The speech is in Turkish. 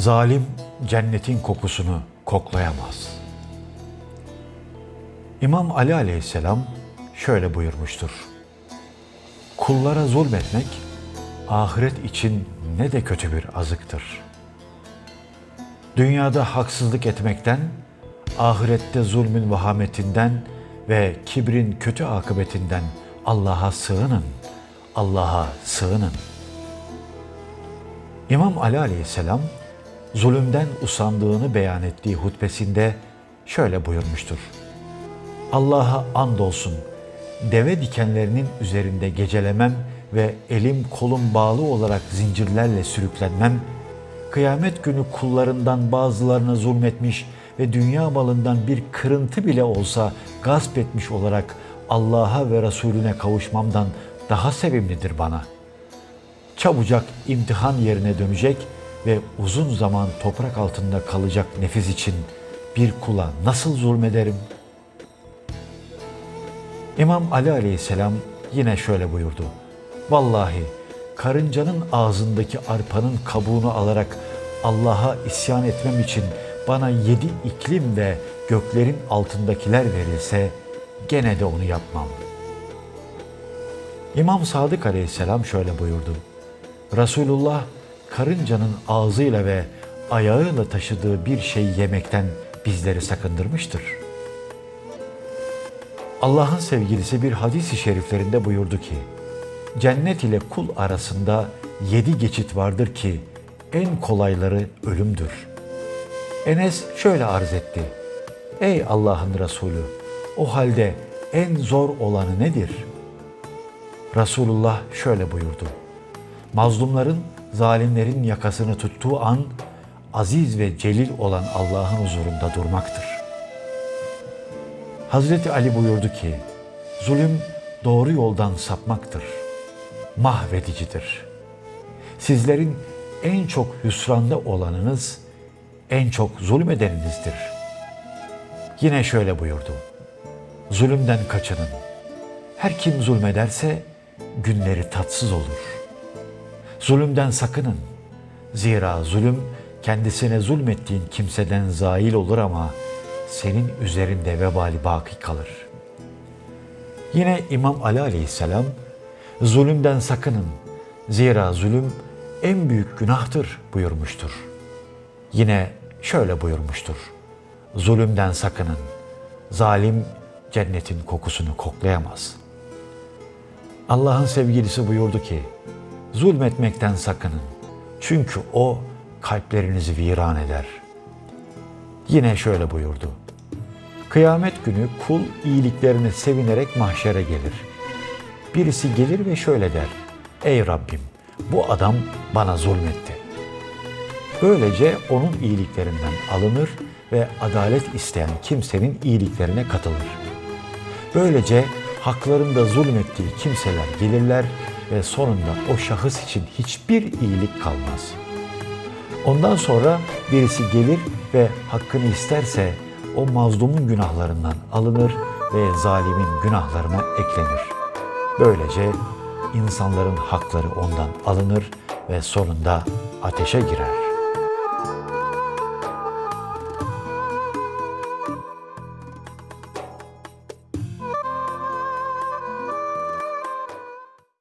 Zalim cennetin kokusunu koklayamaz. İmam Ali aleyhisselam şöyle buyurmuştur. Kullara zulmetmek ahiret için ne de kötü bir azıktır. Dünyada haksızlık etmekten, ahirette zulmün vahametinden ve kibrin kötü akıbetinden Allah'a sığının, Allah'a sığının. İmam Ali aleyhisselam zulümden usandığını beyan ettiği hutbesinde şöyle buyurmuştur. Allah'a andolsun deve dikenlerinin üzerinde gecelemem ve elim kolum bağlı olarak zincirlerle sürüklenmem, kıyamet günü kullarından bazılarına zulmetmiş ve dünya malından bir kırıntı bile olsa gasp etmiş olarak Allah'a ve Resulüne kavuşmamdan daha sevimlidir bana. Çabucak imtihan yerine dönecek ve uzun zaman toprak altında kalacak nefis için bir kula nasıl zulmederim? İmam Ali aleyhisselam yine şöyle buyurdu. Vallahi karıncanın ağzındaki arpanın kabuğunu alarak Allah'a isyan etmem için bana yedi iklim ve göklerin altındakiler verilse gene de onu yapmam. İmam Sadık aleyhisselam şöyle buyurdu. Resulullah karıncanın ağzıyla ve ayağıyla taşıdığı bir şey yemekten bizleri sakındırmıştır. Allah'ın sevgilisi bir hadis-i şeriflerinde buyurdu ki, cennet ile kul arasında yedi geçit vardır ki en kolayları ölümdür. Enes şöyle arz etti. Ey Allah'ın Resulü, o halde en zor olanı nedir? Resulullah şöyle buyurdu. Mazlumların, zalimlerin yakasını tuttuğu an aziz ve celil olan Allah'ın huzurunda durmaktır. Hazreti Ali buyurdu ki, zulüm doğru yoldan sapmaktır, mahvedicidir. Sizlerin en çok hüsranda olanınız, en çok zulmedeninizdir. Yine şöyle buyurdu, zulümden kaçının. Her kim zulmederse günleri tatsız olur. Zulümden sakının. Zira zulüm kendisine zulmettiğin kimseden zail olur ama senin üzerinde vebali baki kalır. Yine İmam Ali aleyhisselam zulümden sakının. Zira zulüm en büyük günahtır buyurmuştur. Yine şöyle buyurmuştur. Zulümden sakının. Zalim cennetin kokusunu koklayamaz. Allah'ın sevgilisi buyurdu ki, zulmetmekten sakının. Çünkü o kalplerinizi viran eder. Yine şöyle buyurdu. Kıyamet günü kul iyiliklerini sevinerek mahşere gelir. Birisi gelir ve şöyle der. Ey Rabbim bu adam bana zulmetti. Böylece onun iyiliklerinden alınır ve adalet isteyen kimsenin iyiliklerine katılır. Böylece haklarında zulmettiği kimseler gelirler ve sonunda o şahıs için hiçbir iyilik kalmaz. Ondan sonra birisi gelir ve hakkını isterse o mazlumun günahlarından alınır ve zalimin günahlarına eklenir. Böylece insanların hakları ondan alınır ve sonunda ateşe girer.